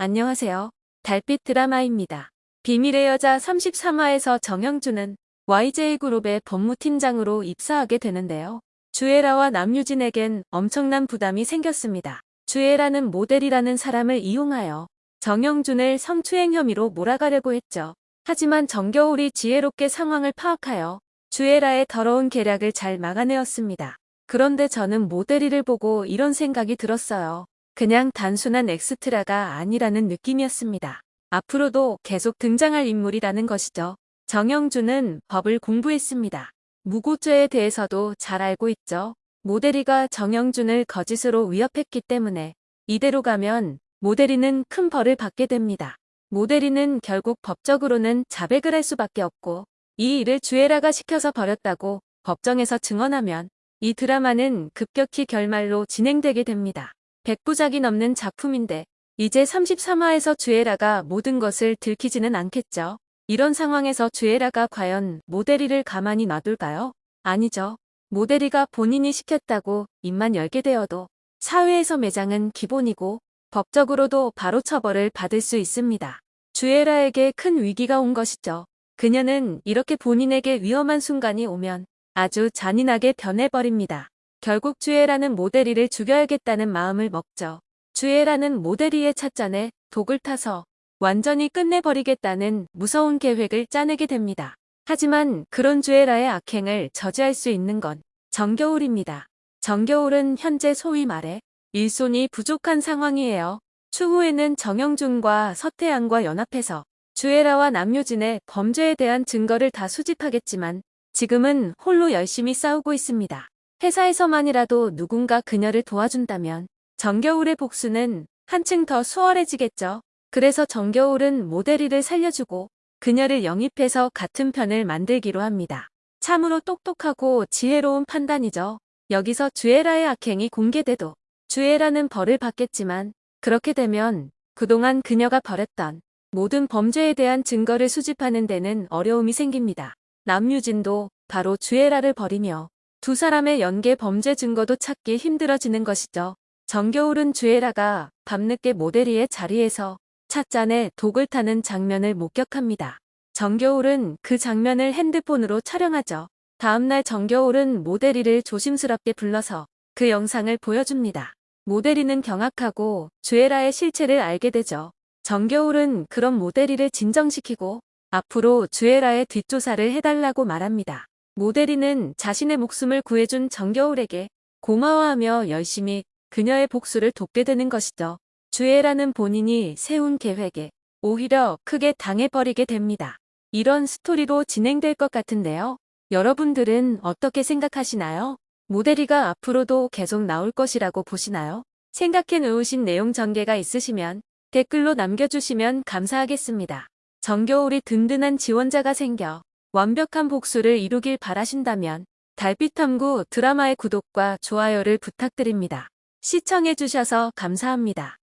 안녕하세요. 달빛 드라마입니다. 비밀의 여자 33화에서 정영준은 YJ그룹의 법무팀장으로 입사하게 되는데요. 주애라와 남유진에겐 엄청난 부담이 생겼습니다. 주애라는 모델이라는 사람을 이용하여 정영준을 성추행 혐의로 몰아가려고 했죠. 하지만 정겨울이 지혜롭게 상황을 파악하여 주애라의 더러운 계략을 잘 막아내었습니다. 그런데 저는 모델이를 보고 이런 생각이 들었어요. 그냥 단순한 엑스트라가 아니라는 느낌이었습니다. 앞으로도 계속 등장할 인물이라는 것이죠. 정영준은 법을 공부했습니다. 무고죄에 대해서도 잘 알고 있죠. 모델이가 정영준을 거짓으로 위협했기 때문에 이대로 가면 모델이는 큰 벌을 받게 됩니다. 모델이는 결국 법적으로는 자백을 할 수밖에 없고 이 일을 주애라가 시켜서 버렸다고 법정에서 증언하면 이 드라마는 급격히 결말로 진행되게 됩니다. 100부작이 넘는 작품인데 이제 33화에서 주애라가 모든 것을 들키지는 않겠죠. 이런 상황에서 주애라가 과연 모델이를 가만히 놔둘까요? 아니죠. 모델이가 본인이 시켰다고 입만 열게 되어도 사회에서 매장은 기본이고 법적으로도 바로 처벌을 받을 수 있습니다. 주애라에게 큰 위기가 온 것이죠. 그녀는 이렇게 본인에게 위험한 순간이 오면 아주 잔인하게 변해버립니다. 결국 주애라는 모델이를 죽여야겠다는 마음을 먹죠. 주애라는 모델이의 찻잔에 독을 타서 완전히 끝내버리겠다는 무서운 계획을 짜내게 됩니다. 하지만 그런 주애라의 악행을 저지할 수 있는 건 정겨울입니다. 정겨울은 현재 소위 말해 일손이 부족한 상황이에요. 추후에는 정영준과 서태양과 연합해서 주애라와 남효진의 범죄에 대한 증거를 다 수집하겠지만 지금은 홀로 열심히 싸우고 있습니다. 회사에서만이라도 누군가 그녀를 도와준다면 정겨울의 복수는 한층 더 수월해지겠죠. 그래서 정겨울은 모델이를 살려주고 그녀를 영입해서 같은 편을 만들기로 합니다. 참으로 똑똑하고 지혜로운 판단이죠. 여기서 주애라의 악행이 공개돼도 주애라는 벌을 받겠지만 그렇게 되면 그동안 그녀가 벌였던 모든 범죄에 대한 증거를 수집하는 데는 어려움이 생깁니다. 남유진도 바로 주애라를 버리며 두 사람의 연계 범죄 증거도 찾기 힘들어지는 것이죠. 정겨울은 주애라가 밤늦게 모델이의 자리에서 찻잔에 독을 타는 장면을 목격합니다. 정겨울은 그 장면을 핸드폰으로 촬영하죠. 다음날 정겨울은 모델이를 조심스럽게 불러서 그 영상을 보여줍니다. 모델이는 경악하고 주애라의 실체를 알게 되죠. 정겨울은 그런 모델이를 진정시키고 앞으로 주애라의 뒷조사를 해달라고 말합니다. 모델이는 자신의 목숨을 구해준 정겨울에게 고마워하며 열심히 그녀의 복수를 돕게 되는 것이죠. 주애라는 본인이 세운 계획에 오히려 크게 당해버리게 됩니다. 이런 스토리로 진행될 것 같은데요. 여러분들은 어떻게 생각하시나요? 모델이가 앞으로도 계속 나올 것이라고 보시나요? 생각해 놓으신 내용 전개가 있으시면 댓글로 남겨주시면 감사하겠습니다. 정겨울이 든든한 지원자가 생겨 완벽한 복수를 이루길 바라신다면 달빛탐구 드라마의 구독과 좋아요를 부탁드립니다. 시청해주셔서 감사합니다.